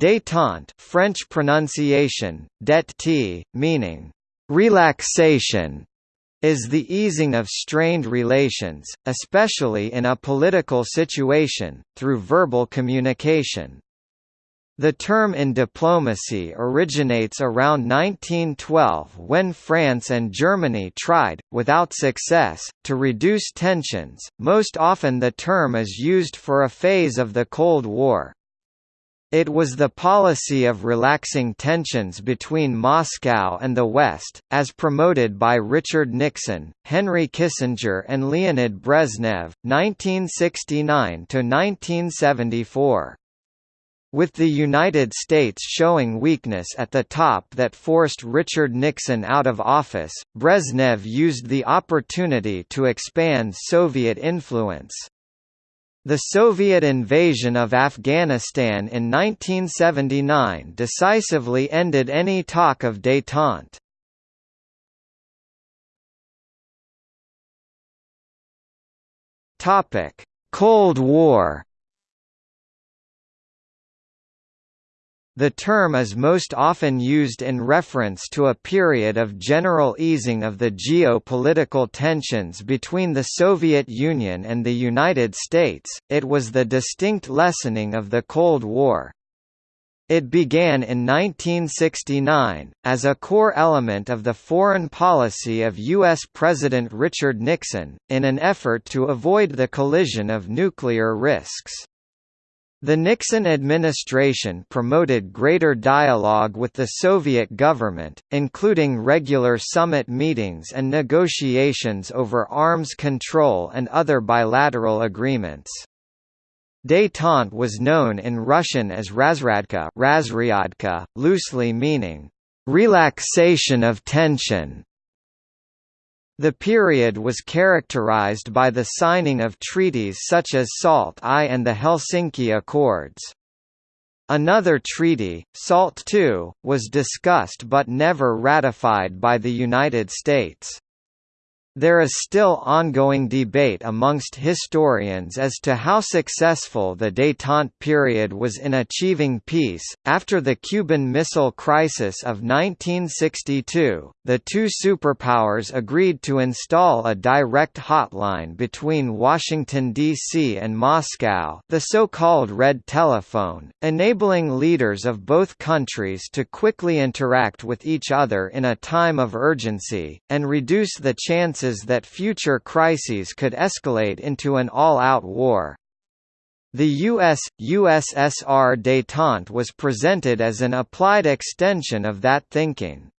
Détente French pronunciation, det meaning relaxation, is the easing of strained relations, especially in a political situation, through verbal communication. The term in diplomacy originates around 1912 when France and Germany tried, without success, to reduce tensions. Most often the term is used for a phase of the Cold War. It was the policy of relaxing tensions between Moscow and the West, as promoted by Richard Nixon, Henry Kissinger and Leonid Brezhnev, 1969–1974. With the United States showing weakness at the top that forced Richard Nixon out of office, Brezhnev used the opportunity to expand Soviet influence. The Soviet invasion of Afghanistan in 1979 decisively ended any talk of détente. Cold War The term is most often used in reference to a period of general easing of the geopolitical tensions between the Soviet Union and the United States, it was the distinct lessening of the Cold War. It began in 1969, as a core element of the foreign policy of U.S. President Richard Nixon, in an effort to avoid the collision of nuclear risks. The Nixon administration promoted greater dialogue with the Soviet government, including regular summit meetings and negotiations over arms control and other bilateral agreements. Détente was known in Russian as razryadka, razryadka loosely meaning, relaxation of tension. The period was characterized by the signing of treaties such as SALT I and the Helsinki Accords. Another treaty, SALT II, was discussed but never ratified by the United States. There is still ongoing debate amongst historians as to how successful the détente period was in achieving peace. After the Cuban Missile Crisis of 1962, the two superpowers agreed to install a direct hotline between Washington, D.C. and Moscow, the so-called Red Telephone, enabling leaders of both countries to quickly interact with each other in a time of urgency, and reduce the chances that future crises could escalate into an all-out war. The US, USSR détente was presented as an applied extension of that thinking.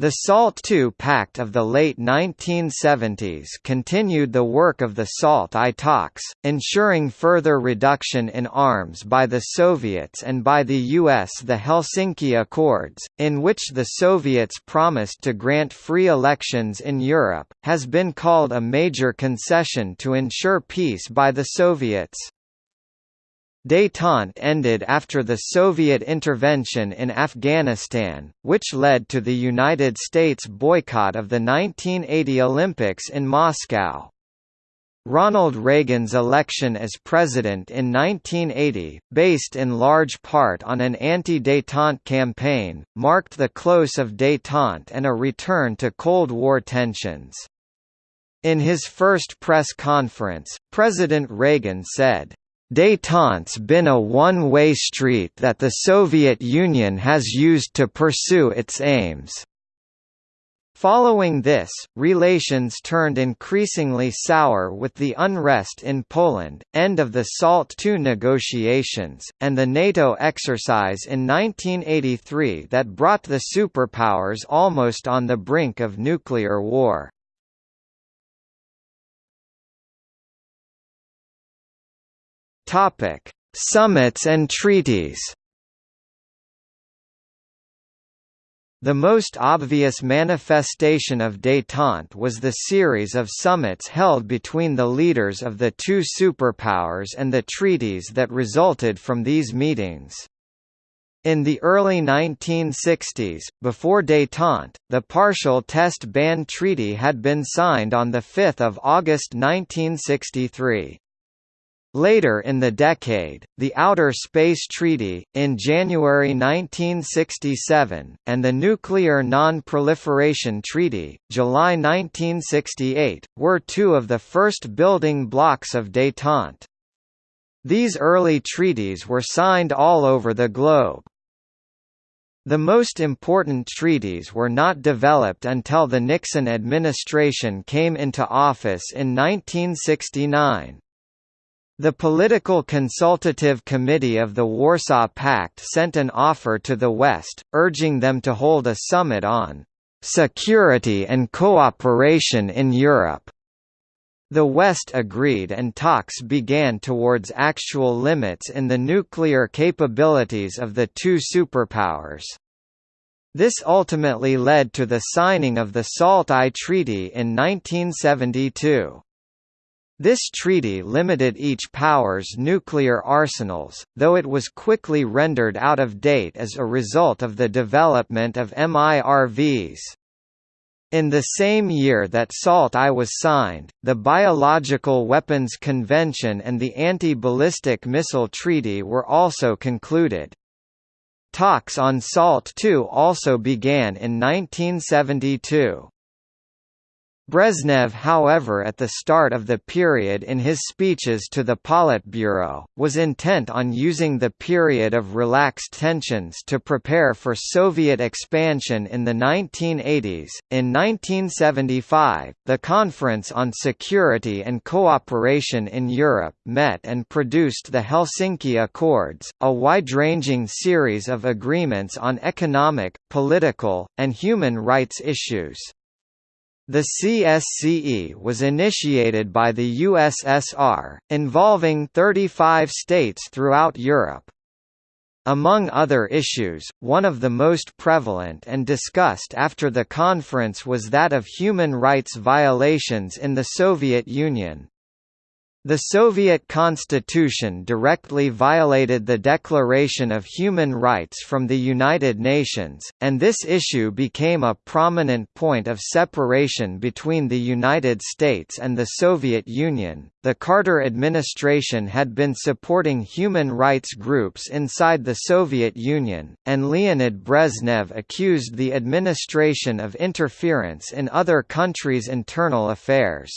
The SALT II Pact of the late 1970s continued the work of the SALT I talks, ensuring further reduction in arms by the Soviets and by the US the Helsinki Accords, in which the Soviets promised to grant free elections in Europe, has been called a major concession to ensure peace by the Soviets. Détente ended after the Soviet intervention in Afghanistan, which led to the United States boycott of the 1980 Olympics in Moscow. Ronald Reagan's election as president in 1980, based in large part on an anti-détente campaign, marked the close of détente and a return to Cold War tensions. In his first press conference, President Reagan said, Détente's been a one-way street that the Soviet Union has used to pursue its aims. Following this, relations turned increasingly sour with the unrest in Poland, end of the SALT II negotiations, and the NATO exercise in 1983 that brought the superpowers almost on the brink of nuclear war. Topic: Summits and treaties. The most obvious manifestation of détente was the series of summits held between the leaders of the two superpowers and the treaties that resulted from these meetings. In the early 1960s, before détente, the Partial Test Ban Treaty had been signed on 5 August 1963. Later in the decade, the Outer Space Treaty, in January 1967, and the Nuclear Non-Proliferation Treaty, July 1968, were two of the first building blocks of détente. These early treaties were signed all over the globe. The most important treaties were not developed until the Nixon administration came into office in 1969. The Political Consultative Committee of the Warsaw Pact sent an offer to the West, urging them to hold a summit on "...security and cooperation in Europe." The West agreed and talks began towards actual limits in the nuclear capabilities of the two superpowers. This ultimately led to the signing of the SALT I Treaty in 1972. This treaty limited each power's nuclear arsenals, though it was quickly rendered out of date as a result of the development of MIRVs. In the same year that SALT I was signed, the Biological Weapons Convention and the Anti-Ballistic Missile Treaty were also concluded. Talks on SALT II also began in 1972. Brezhnev however at the start of the period in his speeches to the Politburo, was intent on using the period of relaxed tensions to prepare for Soviet expansion in the 1980s. In 1975, the Conference on Security and Cooperation in Europe met and produced the Helsinki Accords, a wide-ranging series of agreements on economic, political, and human rights issues. The CSCE was initiated by the USSR, involving 35 states throughout Europe. Among other issues, one of the most prevalent and discussed after the conference was that of human rights violations in the Soviet Union. The Soviet constitution directly violated the Declaration of Human Rights from the United Nations, and this issue became a prominent point of separation between the United States and the Soviet Union. The Carter administration had been supporting human rights groups inside the Soviet Union, and Leonid Brezhnev accused the administration of interference in other countries' internal affairs.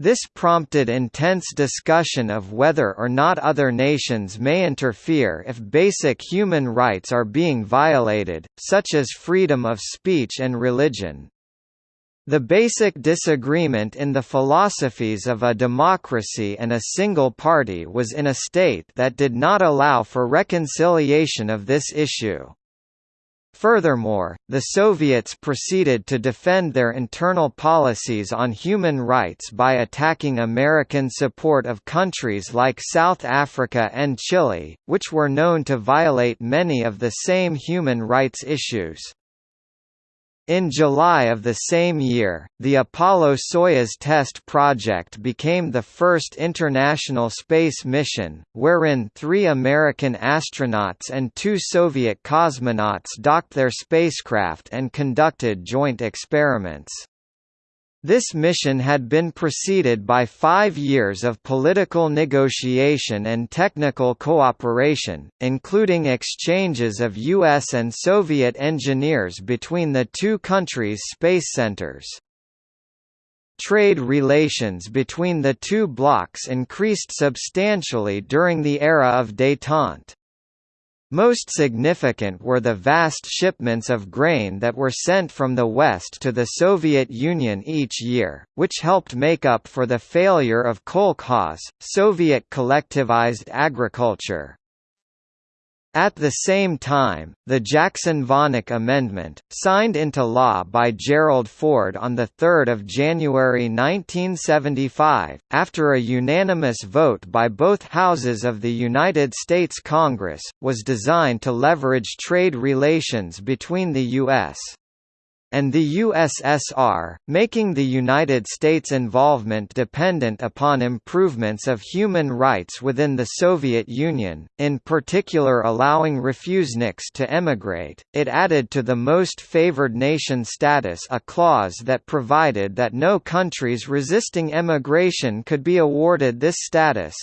This prompted intense discussion of whether or not other nations may interfere if basic human rights are being violated, such as freedom of speech and religion. The basic disagreement in the philosophies of a democracy and a single party was in a state that did not allow for reconciliation of this issue. Furthermore, the Soviets proceeded to defend their internal policies on human rights by attacking American support of countries like South Africa and Chile, which were known to violate many of the same human rights issues. In July of the same year, the Apollo-Soyuz test project became the first international space mission, wherein three American astronauts and two Soviet cosmonauts docked their spacecraft and conducted joint experiments. This mission had been preceded by five years of political negotiation and technical cooperation, including exchanges of U.S. and Soviet engineers between the two countries' space centers. Trade relations between the two blocs increased substantially during the era of détente. Most significant were the vast shipments of grain that were sent from the West to the Soviet Union each year, which helped make up for the failure of kolkhoz, Soviet collectivized agriculture. At the same time, the Jackson-Vanik Amendment, signed into law by Gerald Ford on 3 January 1975, after a unanimous vote by both houses of the United States Congress, was designed to leverage trade relations between the U.S and the USSR, making the United States' involvement dependent upon improvements of human rights within the Soviet Union, in particular allowing refuseniks to emigrate. It added to the most favored nation status a clause that provided that no countries resisting emigration could be awarded this status.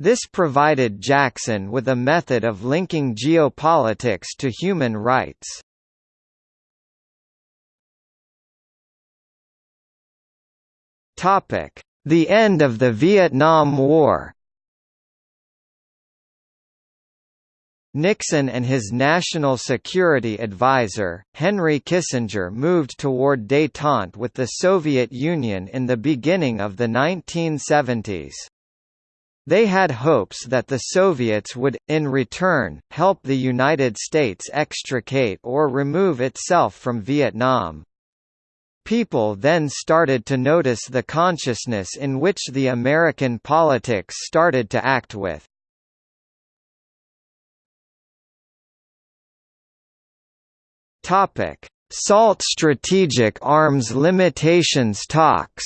This provided Jackson with a method of linking geopolitics to human rights. The end of the Vietnam War Nixon and his national security advisor, Henry Kissinger moved toward détente with the Soviet Union in the beginning of the 1970s. They had hopes that the Soviets would, in return, help the United States extricate or remove itself from Vietnam. People then started to notice the consciousness in which the American politics started to act with. Topic: SALT strategic arms limitations talks.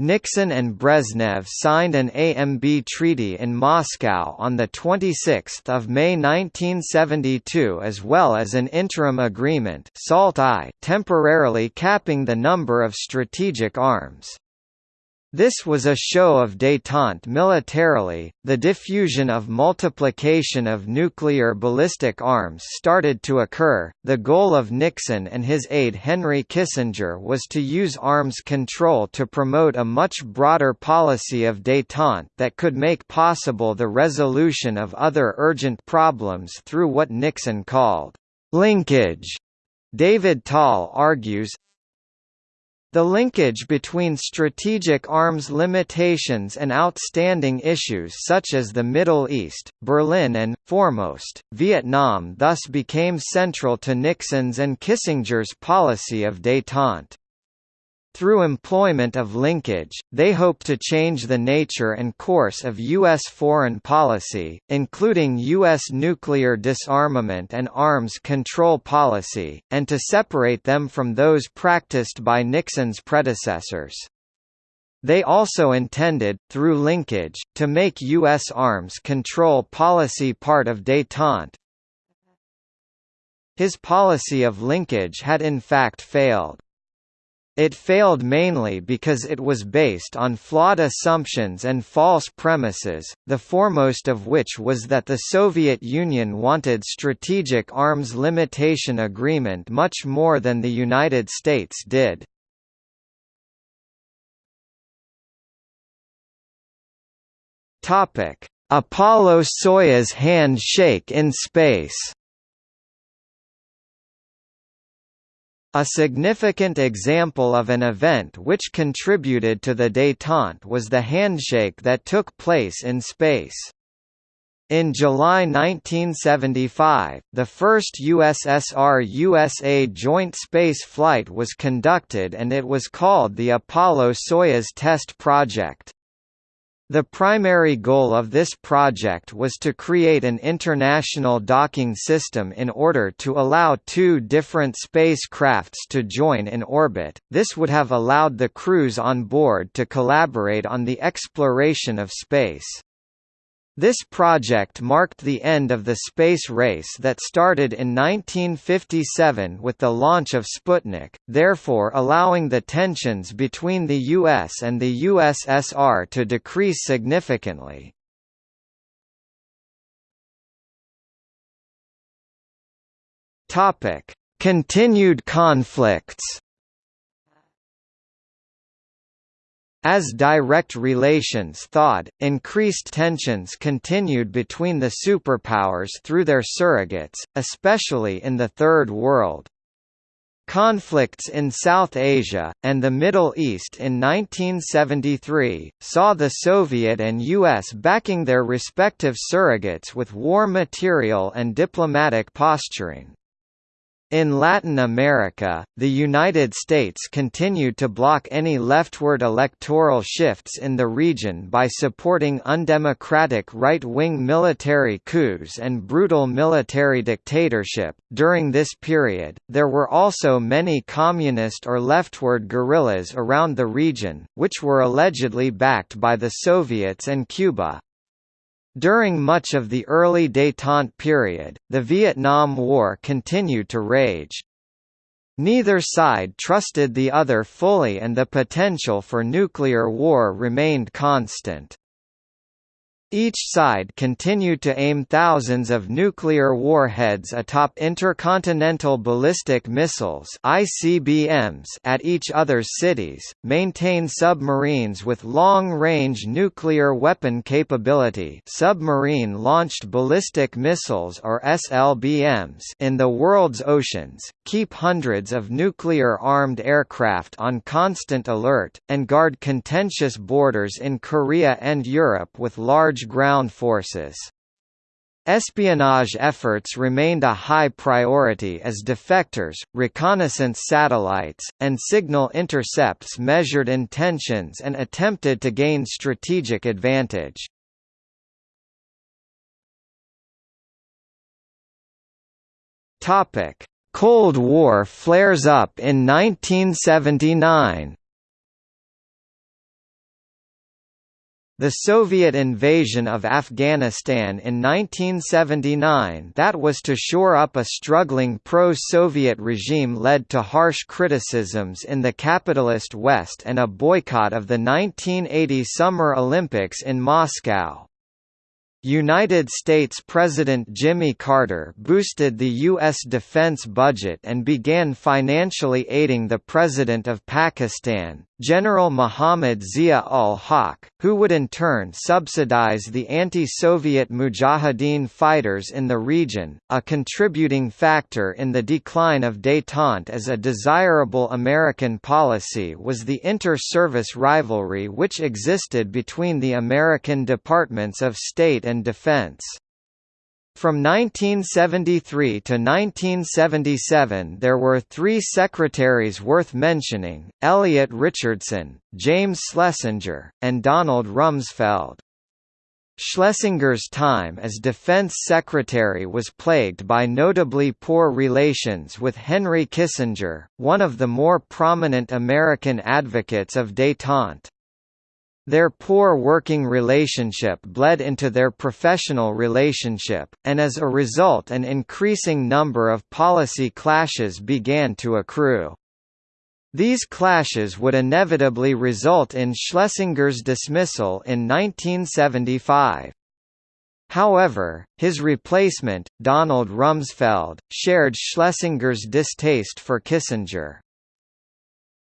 Nixon and Brezhnev signed an AMB treaty in Moscow on 26 May 1972 as well as an interim agreement SALT-I temporarily capping the number of strategic arms. This was a show of détente militarily. The diffusion of multiplication of nuclear ballistic arms started to occur. The goal of Nixon and his aide Henry Kissinger was to use arms control to promote a much broader policy of détente that could make possible the resolution of other urgent problems through what Nixon called linkage. David Tal argues, the linkage between strategic arms limitations and outstanding issues such as the Middle East, Berlin and, foremost, Vietnam thus became central to Nixon's and Kissinger's policy of détente. Through employment of linkage, they hope to change the nature and course of U.S. foreign policy, including U.S. nuclear disarmament and arms control policy, and to separate them from those practiced by Nixon's predecessors. They also intended, through linkage, to make U.S. arms control policy part of détente. His policy of linkage had in fact failed. It failed mainly because it was based on flawed assumptions and false premises, the foremost of which was that the Soviet Union wanted Strategic Arms Limitation Agreement much more than the United States did. Apollo–Soyuz handshake in space A significant example of an event which contributed to the détente was the handshake that took place in space. In July 1975, the first USSR–USA joint space flight was conducted and it was called the Apollo–Soyuz Test Project. The primary goal of this project was to create an international docking system in order to allow two different spacecrafts to join in orbit. This would have allowed the crews on board to collaborate on the exploration of space. This project marked the end of the space race that started in 1957 with the launch of Sputnik, therefore allowing the tensions between the US and the USSR to decrease significantly. Continued conflicts As direct relations thawed, increased tensions continued between the superpowers through their surrogates, especially in the Third World. Conflicts in South Asia, and the Middle East in 1973, saw the Soviet and US backing their respective surrogates with war material and diplomatic posturing. In Latin America, the United States continued to block any leftward electoral shifts in the region by supporting undemocratic right-wing military coups and brutal military dictatorship. During this period, there were also many communist or leftward guerrillas around the region, which were allegedly backed by the Soviets and Cuba. During much of the early détente period, the Vietnam War continued to rage. Neither side trusted the other fully and the potential for nuclear war remained constant. Each side continued to aim thousands of nuclear warheads atop intercontinental ballistic missiles (ICBMs) at each other's cities, maintain submarines with long-range nuclear weapon capability, submarine-launched ballistic missiles or SLBMs in the world's oceans, keep hundreds of nuclear-armed aircraft on constant alert, and guard contentious borders in Korea and Europe with large large ground forces. Espionage efforts remained a high priority as defectors, reconnaissance satellites, and signal intercepts measured intentions and attempted to gain strategic advantage. Cold War flares up in 1979 The Soviet invasion of Afghanistan in 1979 that was to shore up a struggling pro-Soviet regime led to harsh criticisms in the capitalist West and a boycott of the 1980 Summer Olympics in Moscow. United States President Jimmy Carter boosted the U.S. defense budget and began financially aiding the President of Pakistan, General Muhammad Zia-ul-Haq, who would in turn subsidize the anti-Soviet Mujahideen fighters in the region. A contributing factor in the decline of détente as a desirable American policy was the inter-service rivalry which existed between the American Departments of State and Defense. From 1973 to 1977 there were three secretaries worth mentioning, Elliot Richardson, James Schlesinger, and Donald Rumsfeld. Schlesinger's time as Defense Secretary was plagued by notably poor relations with Henry Kissinger, one of the more prominent American advocates of détente. Their poor working relationship bled into their professional relationship, and as a result an increasing number of policy clashes began to accrue. These clashes would inevitably result in Schlesinger's dismissal in 1975. However, his replacement, Donald Rumsfeld, shared Schlesinger's distaste for Kissinger.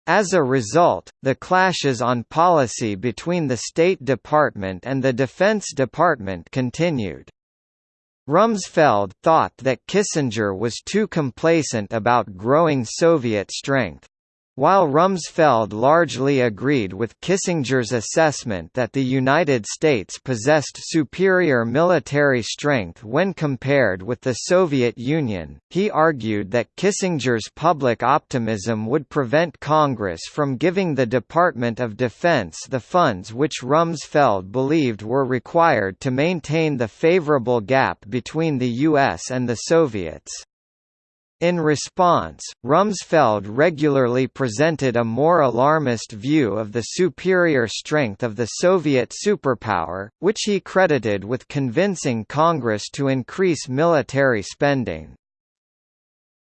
As a result, the clashes on policy between the State Department and the Defense Department continued. Rumsfeld thought that Kissinger was too complacent about growing Soviet strength. While Rumsfeld largely agreed with Kissinger's assessment that the United States possessed superior military strength when compared with the Soviet Union, he argued that Kissinger's public optimism would prevent Congress from giving the Department of Defense the funds which Rumsfeld believed were required to maintain the favorable gap between the US and the Soviets. In response, Rumsfeld regularly presented a more alarmist view of the superior strength of the Soviet superpower, which he credited with convincing Congress to increase military spending.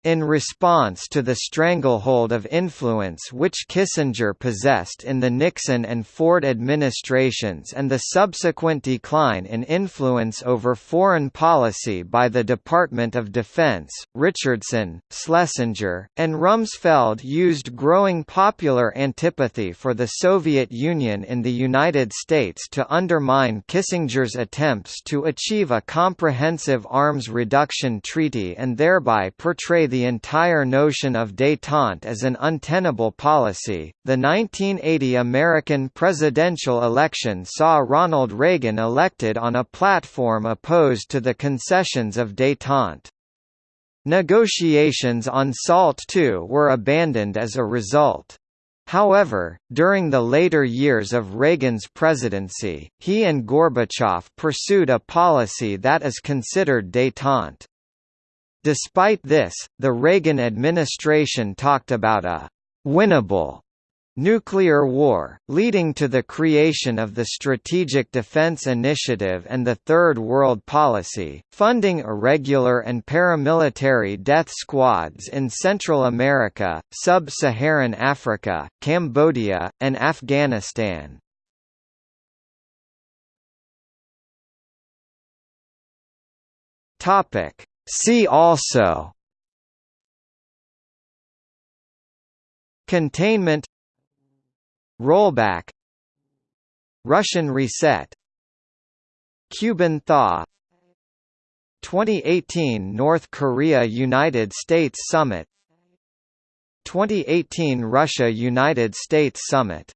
In response to the stranglehold of influence which Kissinger possessed in the Nixon and Ford administrations and the subsequent decline in influence over foreign policy by the Department of Defense, Richardson, Schlesinger, and Rumsfeld used growing popular antipathy for the Soviet Union in the United States to undermine Kissinger's attempts to achieve a comprehensive arms reduction treaty and thereby portray the entire notion of détente as an untenable policy. The 1980 American presidential election saw Ronald Reagan elected on a platform opposed to the concessions of détente. Negotiations on SALT II were abandoned as a result. However, during the later years of Reagan's presidency, he and Gorbachev pursued a policy that is considered détente. Despite this, the Reagan administration talked about a «winnable» Nuclear war, leading to the creation of the Strategic Defense Initiative and the Third World Policy, funding irregular and paramilitary death squads in Central America, Sub-Saharan Africa, Cambodia, and Afghanistan. See also Containment Rollback Russian reset Cuban thaw 2018 North Korea–United States Summit 2018 Russia–United States Summit